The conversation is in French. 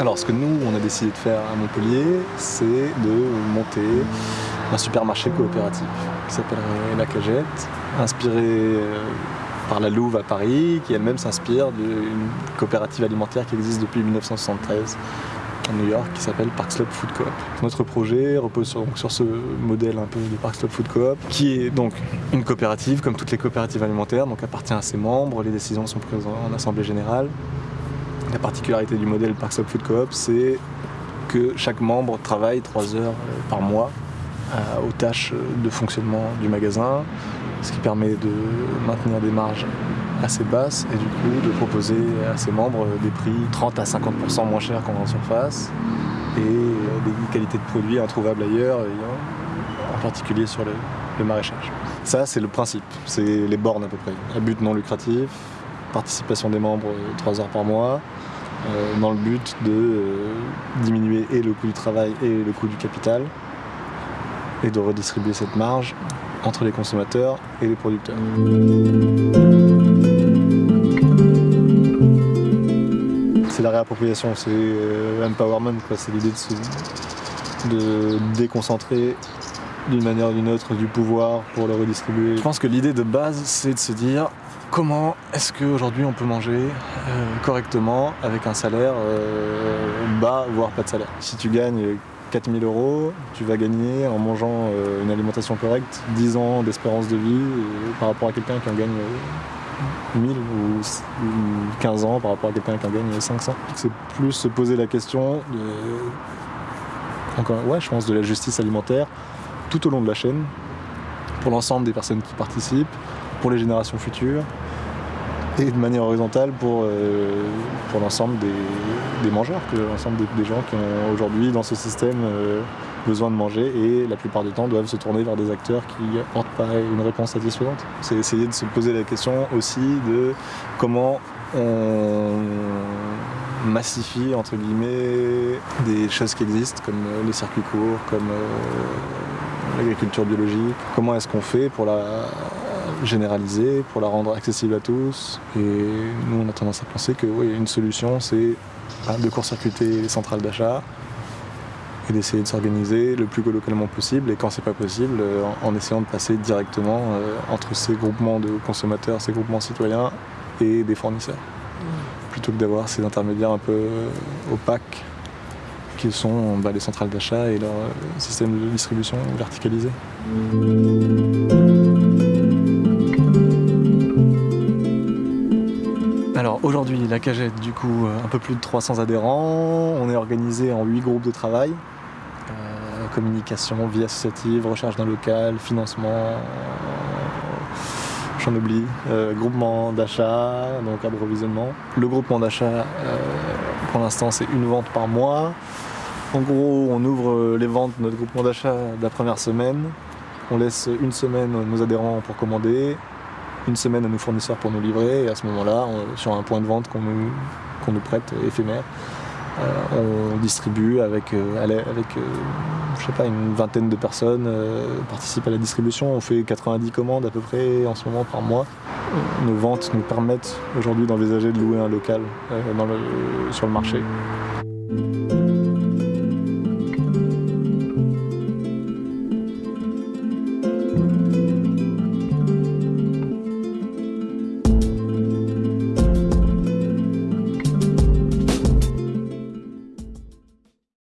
Alors ce que nous, on a décidé de faire à Montpellier, c'est de monter un supermarché coopératif qui s'appellerait La Cagette, inspiré euh, par la Louve à Paris, qui elle-même s'inspire d'une coopérative alimentaire qui existe depuis 1973 à New York qui s'appelle Park Slope Food Coop. Notre projet repose sur, sur, ce modèle un peu de Park Slope Food Coop qui est donc une coopérative comme toutes les coopératives alimentaires, donc appartient à ses membres, les décisions sont prises en assemblée générale. La particularité du modèle Park Slope Food Coop c'est que chaque membre travaille 3 heures par mois euh, aux tâches de fonctionnement du magasin, ce qui permet de maintenir des marges assez basses et du coup de proposer à ses membres des prix 30 à 50% moins chers qu'en grande surface et des qualités de produits introuvables ailleurs, en particulier sur le, le maraîchage. Ça c'est le principe, c'est les bornes à peu près. Un but non lucratif, participation des membres 3 heures par mois, euh, dans le but de euh, diminuer et le coût du travail et le coût du capital et de redistribuer cette marge entre les consommateurs et les producteurs. C'est la réappropriation, c'est euh, empowerment, c'est l'idée de, de déconcentrer d'une manière ou d'une autre du pouvoir pour le redistribuer. Je pense que l'idée de base, c'est de se dire comment est-ce qu'aujourd'hui on peut manger euh, correctement avec un salaire euh, bas, voire pas de salaire? Si tu gagnes 4000 euros, tu vas gagner en mangeant euh, une alimentation correcte 10 ans d'espérance de vie par rapport à quelqu'un qui en gagne 1000 ou 15 ans par rapport à quelqu'un qui en gagne 500. C'est plus se poser la question encore, ouais, je pense de la justice alimentaire tout au long de la chaîne, pour l'ensemble des personnes qui participent, pour les générations futures, et de manière horizontale pour, euh, pour l'ensemble des, mangeurs, l'ensemble des, gens qui ont aujourd'hui dans ce système euh, besoin de manger et la plupart du temps doivent se tourner vers des acteurs qui n'apportent pas une réponse satisfaisante. C'est essayer de se poser la question aussi de comment on massifie entre guillemets des choses qui existent comme euh, les circuits courts, comme l'agriculture biologique. Comment est-ce qu'on fait pour la généraliser, pour la rendre accessible à tous. Et nous, on a tendance à penser que oui, une solution, c'est bah, de court-circuiter les centrales d'achat et d'essayer de s'organiser le plus localement possible. Et quand c'est pas possible, euh, en essayant de passer directement euh, entre ces groupements de consommateurs, ces groupements citoyens et des fournisseurs. Plutôt que d'avoir ces intermédiaires un peu euh, opaques qui sont bah, les centrales d'achat et leur système de distribution verticalisé. Aujourd'hui, la cagette, du coup, un peu plus de 300 adhérents. On est organisé en 8 groupes de travail. Euh, communication, vie associative, recherche d'un local, financement, j'en oublie, euh, groupement d'achat, donc approvisionnement. Le groupement d'achat, euh, pour l'instant, c'est une vente par mois. En gros, on ouvre les ventes de notre groupement d'achat la première semaine. On laisse une semaine nos adhérents pour commander une semaine à nos fournisseurs pour nous livrer et à ce moment-là, sur un point de vente qu'on nous, nous, prête éphémère, euh, on distribue avec, euh, avec euh, je sais une vingtaine de personnes euh, participent à la distribution. On fait 90 commandes à peu près en ce moment par mois. Nos ventes nous permettent aujourd'hui d'envisager de louer un local euh, sur le marché.